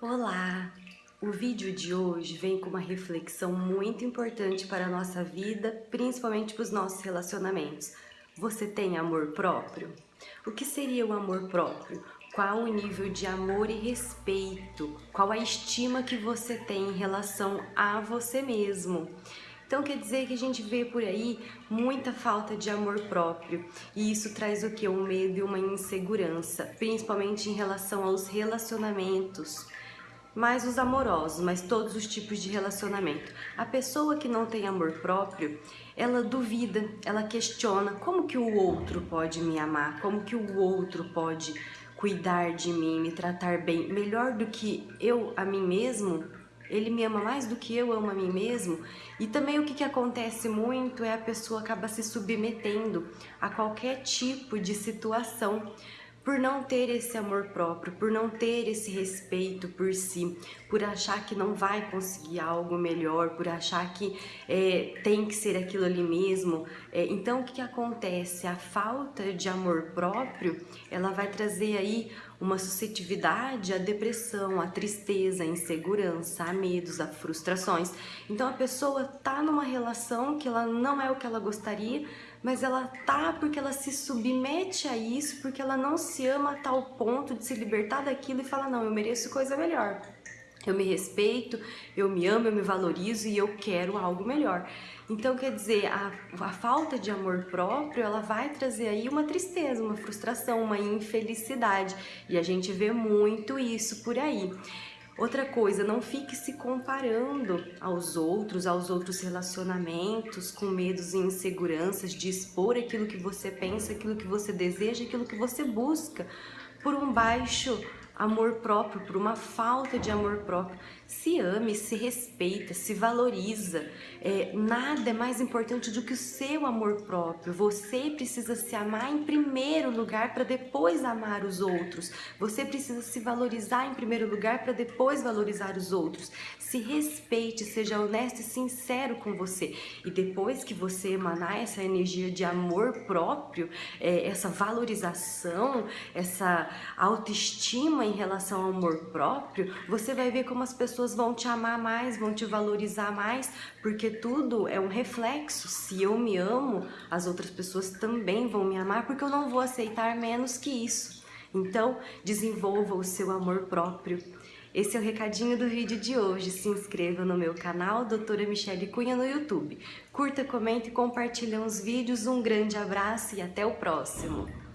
Olá! O vídeo de hoje vem com uma reflexão muito importante para a nossa vida, principalmente para os nossos relacionamentos. Você tem amor próprio? O que seria o amor próprio? Qual o nível de amor e respeito? Qual a estima que você tem em relação a você mesmo? Então quer dizer que a gente vê por aí muita falta de amor próprio e isso traz o que? Um medo e uma insegurança, principalmente em relação aos relacionamentos mais os amorosos, mas todos os tipos de relacionamento. A pessoa que não tem amor próprio, ela duvida, ela questiona como que o outro pode me amar, como que o outro pode cuidar de mim, me tratar bem, melhor do que eu a mim mesmo, ele me ama mais do que eu amo a mim mesmo. E também o que, que acontece muito é a pessoa acaba se submetendo a qualquer tipo de situação por não ter esse amor próprio, por não ter esse respeito por si, por achar que não vai conseguir algo melhor, por achar que é, tem que ser aquilo ali mesmo. É, então, o que, que acontece? A falta de amor próprio, ela vai trazer aí uma suscetibilidade à depressão, à tristeza, à insegurança, a medos, a frustrações. Então, a pessoa tá numa relação que ela não é o que ela gostaria, mas ela tá porque ela se submete a isso, porque ela não se ama a tal ponto de se libertar daquilo e fala, não, eu mereço coisa melhor. Eu me respeito, eu me amo, eu me valorizo e eu quero algo melhor. Então, quer dizer, a, a falta de amor próprio, ela vai trazer aí uma tristeza, uma frustração, uma infelicidade. E a gente vê muito isso por aí. Outra coisa, não fique se comparando aos outros, aos outros relacionamentos, com medos e inseguranças de expor aquilo que você pensa, aquilo que você deseja, aquilo que você busca, por um baixo amor próprio, por uma falta de amor próprio. Se ame, se respeita, se valoriza. É, nada é mais importante do que o seu amor próprio. Você precisa se amar em primeiro lugar para depois amar os outros. Você precisa se valorizar em primeiro lugar para depois valorizar os outros. Se respeite, seja honesto e sincero com você. E depois que você emanar essa energia de amor próprio, é, essa valorização, essa autoestima em relação ao amor próprio, você vai ver como as pessoas vão te amar mais, vão te valorizar mais, porque tudo é um reflexo. Se eu me amo, as outras pessoas também vão me amar, porque eu não vou aceitar menos que isso. Então, desenvolva o seu amor próprio. Esse é o recadinho do vídeo de hoje. Se inscreva no meu canal, Doutora Michele Cunha no YouTube. Curta, comente e compartilhe os vídeos. Um grande abraço e até o próximo.